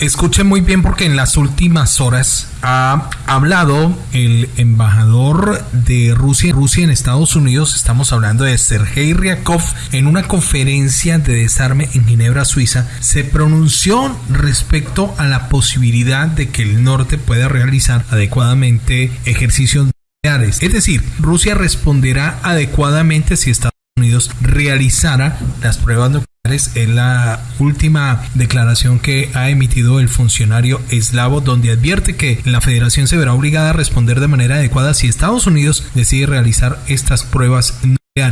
escuchen muy bien porque en las últimas horas ha hablado el embajador de Rusia, Rusia en Estados Unidos, estamos hablando de Sergei Ryakov, en una conferencia de desarme en Ginebra, Suiza, se pronunció respecto a la posibilidad de que el norte pueda realizar adecuadamente ejercicios nucleares. Es decir, Rusia responderá adecuadamente si Estados Unidos realizara las pruebas nucleares es la última declaración que ha emitido el funcionario eslavo donde advierte que la federación se verá obligada a responder de manera adecuada si Estados Unidos decide realizar estas pruebas.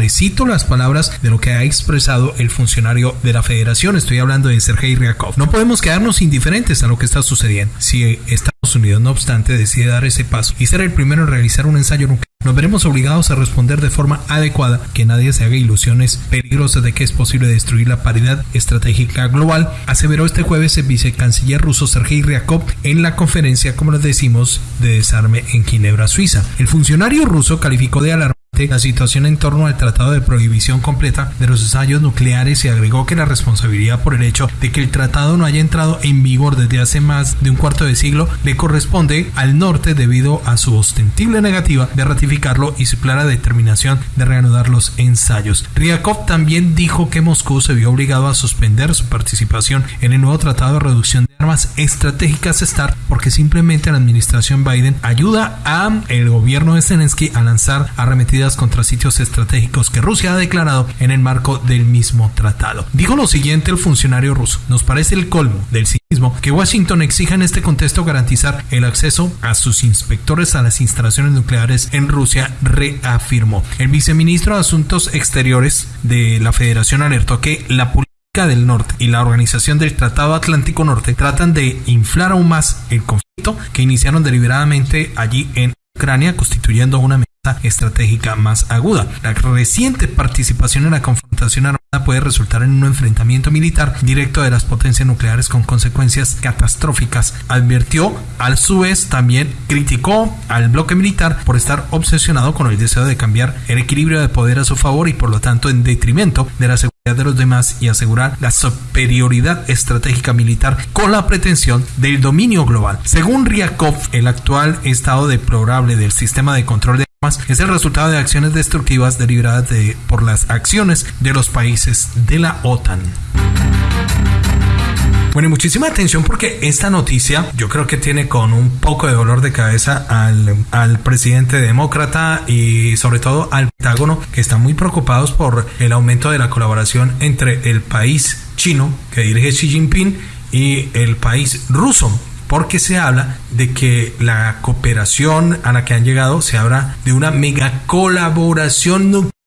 Cito las palabras de lo que ha expresado el funcionario de la federación, estoy hablando de Sergei Ryakov. No podemos quedarnos indiferentes a lo que está sucediendo. Si Estados Unidos, no obstante, decide dar ese paso y ser el primero en realizar un ensayo nuclear, nos veremos obligados a responder de forma adecuada, que nadie se haga ilusiones peligrosas de que es posible destruir la paridad estratégica global, aseveró este jueves el vicecanciller ruso Sergei Ryakov en la conferencia, como les decimos, de desarme en Ginebra, Suiza. El funcionario ruso calificó de la situación en torno al Tratado de Prohibición Completa de los Ensayos Nucleares y agregó que la responsabilidad por el hecho de que el tratado no haya entrado en vigor desde hace más de un cuarto de siglo le corresponde al norte debido a su ostensible negativa de ratificarlo y su clara determinación de reanudar los ensayos. Ryakov también dijo que Moscú se vio obligado a suspender su participación en el nuevo Tratado de Reducción Armas Estratégicas START porque simplemente la administración Biden ayuda a el gobierno de Zelensky a lanzar arremetidas contra sitios estratégicos que Rusia ha declarado en el marco del mismo tratado. Dijo lo siguiente el funcionario ruso, nos parece el colmo del cinismo que Washington exija en este contexto garantizar el acceso a sus inspectores a las instalaciones nucleares en Rusia, reafirmó. El viceministro de Asuntos Exteriores de la Federación alertó que la política del Norte y la Organización del Tratado Atlántico Norte tratan de inflar aún más el conflicto que iniciaron deliberadamente allí en Ucrania, constituyendo una estratégica más aguda. La reciente participación en la confrontación armada puede resultar en un enfrentamiento militar directo de las potencias nucleares con consecuencias catastróficas. Advirtió, al su vez también criticó al bloque militar por estar obsesionado con el deseo de cambiar el equilibrio de poder a su favor y por lo tanto en detrimento de la seguridad de los demás y asegurar la superioridad estratégica militar con la pretensión del dominio global. Según Ryakov, el actual estado deplorable del sistema de control de es el resultado de acciones destructivas deliberadas de, por las acciones de los países de la OTAN. Bueno, muchísima atención porque esta noticia yo creo que tiene con un poco de dolor de cabeza al, al, presidente demócrata y sobre todo al Pentágono que están muy preocupados por el aumento de la colaboración entre el país chino que dirige Xi Jinping y el país ruso porque se habla de que la cooperación a la que han llegado se habla de una mega colaboración nuclear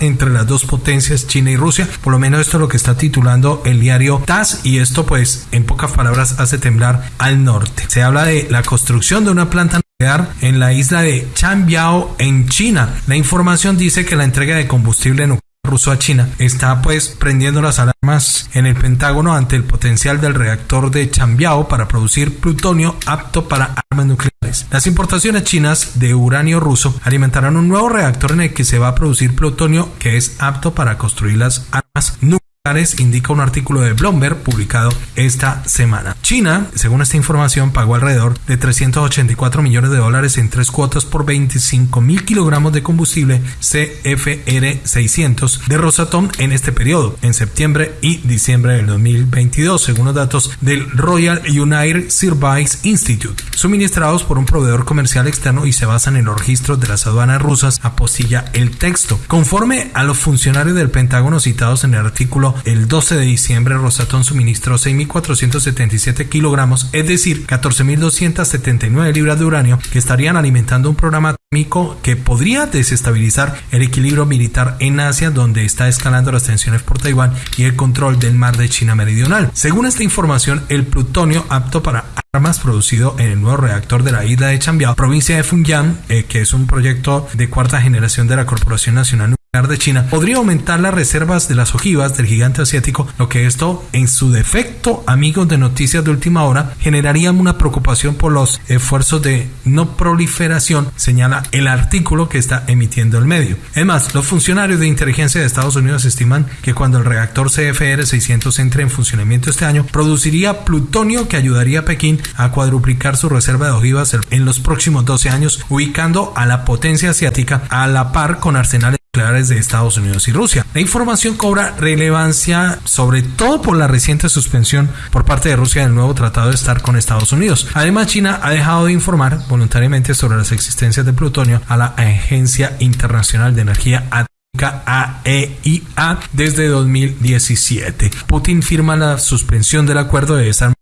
entre las dos potencias, China y Rusia. Por lo menos esto es lo que está titulando el diario TAS y esto pues en pocas palabras hace temblar al norte. Se habla de la construcción de una planta nuclear en la isla de Chanbiao en China. La información dice que la entrega de combustible nuclear ruso a China está pues prendiendo las alarmas en el Pentágono ante el potencial del reactor de Chambiao para producir plutonio apto para armas nucleares. Las importaciones chinas de uranio ruso alimentarán un nuevo reactor en el que se va a producir plutonio que es apto para construir las armas nucleares indica un artículo de Bloomberg publicado esta semana. China, según esta información, pagó alrededor de 384 millones de dólares en tres cuotas por 25 mil kilogramos de combustible CFR 600 de Rosatom en este periodo, en septiembre y diciembre del 2022, según los datos del Royal United Service Institute, suministrados por un proveedor comercial externo y se basan en los registros de las aduanas rusas, apostilla el texto. Conforme a los funcionarios del Pentágono citados en el artículo el 12 de diciembre Rosatom suministró 6.477 kilogramos, es decir, 14.279 libras de uranio, que estarían alimentando un programa atómico que podría desestabilizar el equilibrio militar en Asia, donde está escalando las tensiones por Taiwán y el control del mar de China Meridional. Según esta información, el plutonio apto para armas producido en el nuevo reactor de la isla de Chambiao, provincia de Fujian, eh, que es un proyecto de cuarta generación de la Corporación Nacional de China podría aumentar las reservas de las ojivas del gigante asiático, lo que esto, en su defecto, amigos de noticias de última hora, generaría una preocupación por los esfuerzos de no proliferación, señala el artículo que está emitiendo el medio. Además, los funcionarios de inteligencia de Estados Unidos estiman que cuando el reactor CFR-600 entre en funcionamiento este año, produciría plutonio que ayudaría a Pekín a cuadruplicar su reserva de ojivas en los próximos 12 años, ubicando a la potencia asiática a la par con arsenales de Estados Unidos y Rusia. La información cobra relevancia sobre todo por la reciente suspensión por parte de Rusia del nuevo tratado de estar con Estados Unidos. Además, China ha dejado de informar voluntariamente sobre las existencias de plutonio a la Agencia Internacional de Energía Atómica AEIA desde 2017. Putin firma la suspensión del acuerdo de desarme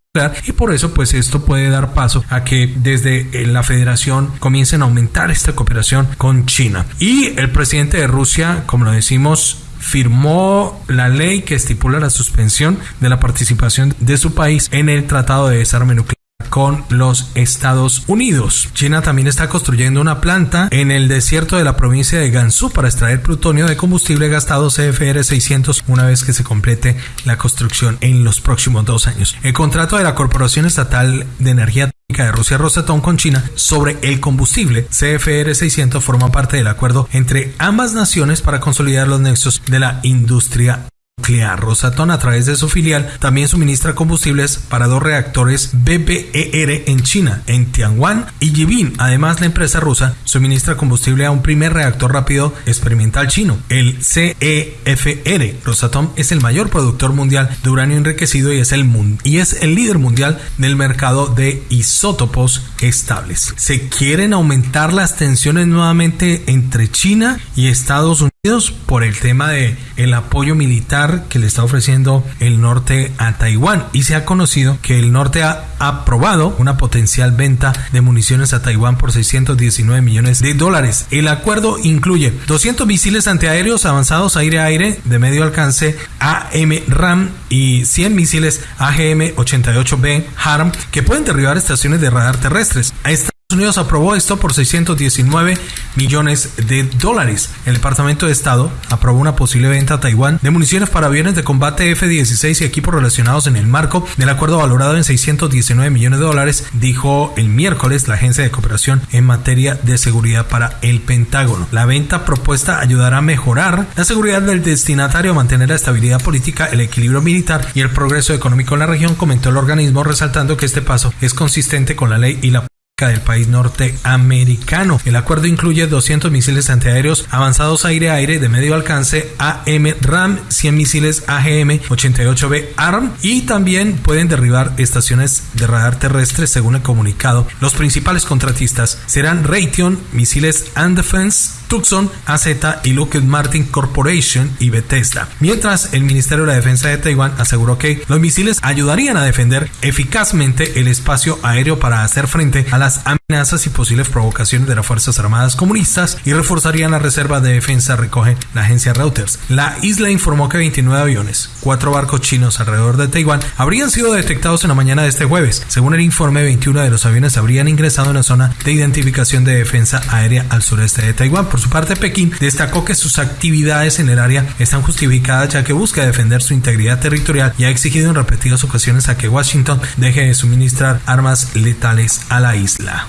y por eso pues esto puede dar paso a que desde eh, la federación comiencen a aumentar esta cooperación con China. Y el presidente de Rusia, como lo decimos, firmó la ley que estipula la suspensión de la participación de su país en el Tratado de Desarme Nuclear con los Estados Unidos. China también está construyendo una planta en el desierto de la provincia de Gansu para extraer plutonio de combustible gastado CFR 600 una vez que se complete la construcción en los próximos dos años. El contrato de la Corporación Estatal de Energía de Rusia Rosatom con China sobre el combustible CFR 600 forma parte del acuerdo entre ambas naciones para consolidar los nexos de la industria nuclear. Rosatom a través de su filial también suministra combustibles para dos reactores BBER en China, en Tianguan y Yibin. Además, la empresa rusa suministra combustible a un primer reactor rápido experimental chino, el CEFR. Rosatom es el mayor productor mundial de uranio enriquecido y es el, y es el líder mundial del mercado de isótopos estables. Se quieren aumentar las tensiones nuevamente entre China y Estados Unidos por el tema de el apoyo militar que le está ofreciendo el norte a Taiwán y se ha conocido que el norte ha aprobado una potencial venta de municiones a Taiwán por 619 millones de dólares. El acuerdo incluye 200 misiles antiaéreos avanzados aire-aire de medio alcance AM-RAM y 100 misiles AGM-88B HARM que pueden derribar estaciones de radar terrestres. Esta Unidos aprobó esto por 619 millones de dólares. El Departamento de Estado aprobó una posible venta a Taiwán de municiones para aviones de combate F-16 y equipos relacionados en el marco del acuerdo valorado en 619 millones de dólares, dijo el miércoles la Agencia de Cooperación en materia de seguridad para el Pentágono. La venta propuesta ayudará a mejorar la seguridad del destinatario, mantener la estabilidad política, el equilibrio militar y el progreso económico en la región, comentó el organismo, resaltando que este paso es consistente con la ley y la del país norteamericano. El acuerdo incluye 200 misiles antiaéreos avanzados aire-aire de medio alcance AM-RAM, 100 misiles AGM-88B ARM y también pueden derribar estaciones de radar terrestre según el comunicado. Los principales contratistas serán Raytheon, misiles and Defense, Tucson, AZ y Lockheed Martin Corporation y Bethesda. Mientras el Ministerio de la Defensa de Taiwán aseguró que los misiles ayudarían a defender eficazmente el espacio aéreo para hacer frente a las amenazas y posibles provocaciones de las Fuerzas Armadas comunistas y reforzarían la reserva de defensa, recoge la agencia Reuters. La isla informó que 29 aviones, cuatro barcos chinos alrededor de Taiwán, habrían sido detectados en la mañana de este jueves. Según el informe, 21 de los aviones habrían ingresado en la zona de identificación de defensa aérea al sureste de Taiwán por su parte, Pekín destacó que sus actividades en el área están justificadas ya que busca defender su integridad territorial y ha exigido en repetidas ocasiones a que Washington deje de suministrar armas letales a la isla.